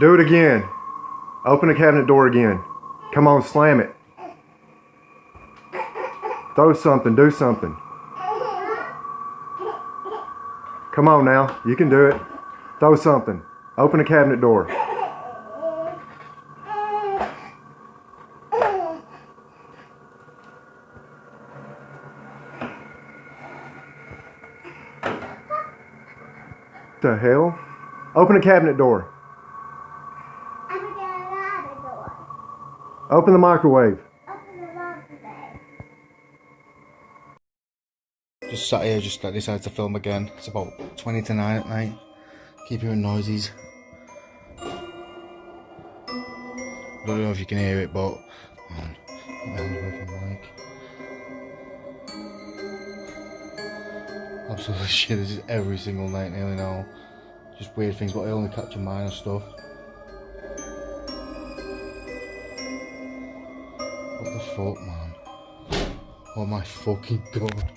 Do it again. Open the cabinet door again. Come on, slam it. Throw something, do something. Come on now, you can do it. Throw something. Open the cabinet door. The hell? Open the cabinet door. I'm gonna get the door. Open the microwave. Just sat here, just decided to film again. It's about 20 to 9 at night. Keep hearing noises. I don't know if you can hear it, but. Absolutely shit, this is every single night nearly now. Just weird things, but I only capture minor stuff. Man? Oh my fucking god.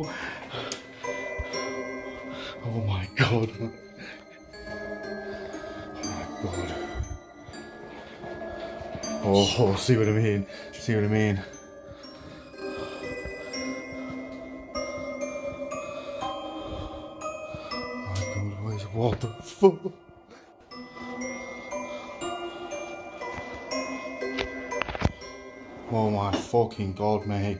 Oh my god. Oh my god. Oh, see what I mean. See what I mean. Oh my god, what the fuck? Oh my fucking god, mate.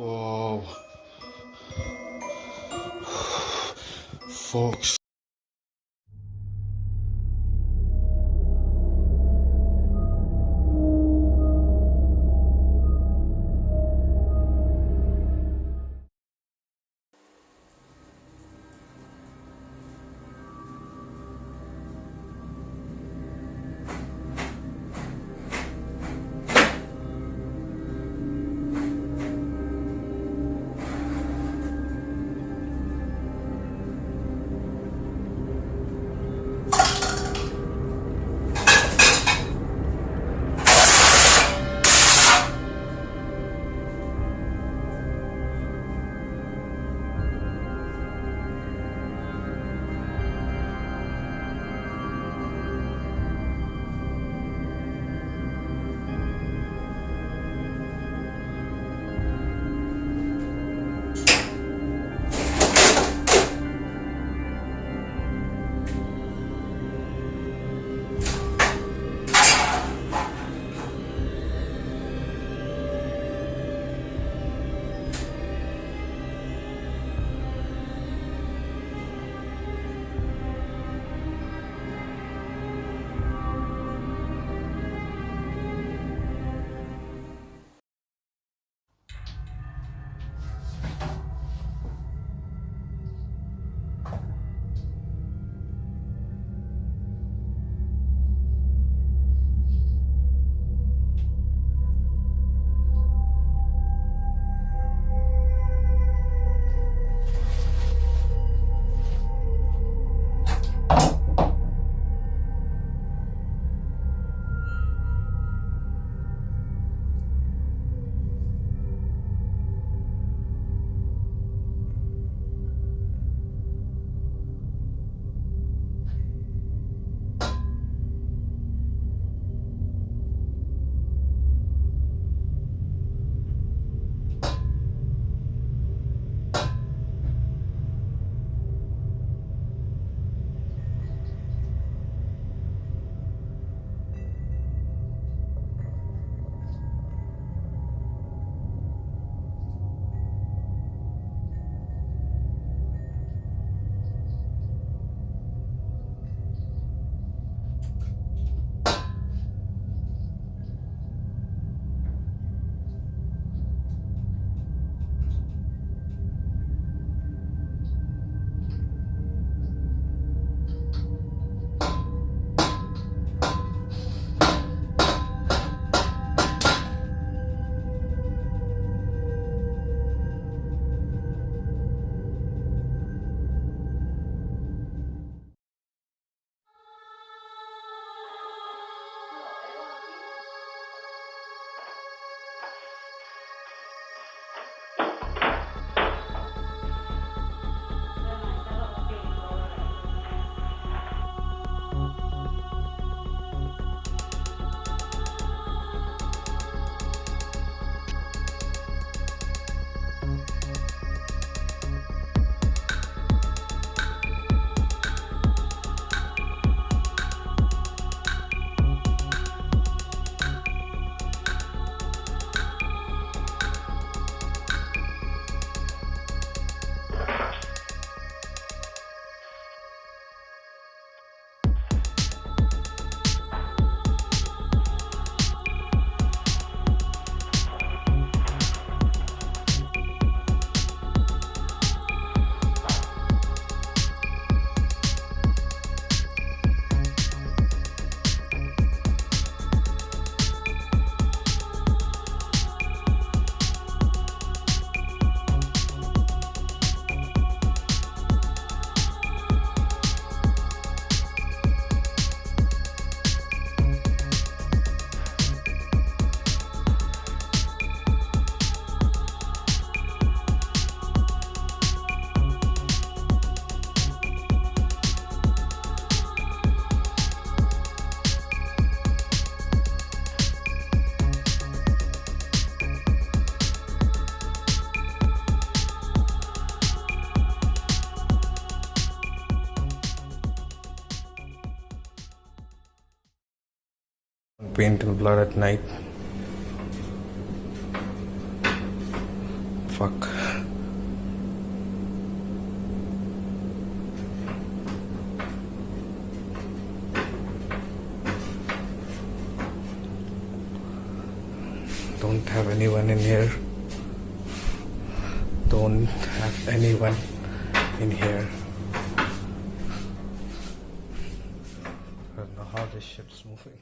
Whoa. Fuck's Paint and blood at night. Fuck. Don't have anyone in here. Don't have anyone in here. I don't know how this ship's moving.